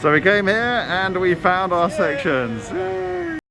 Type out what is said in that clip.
So we came here and we found our sections. Yay!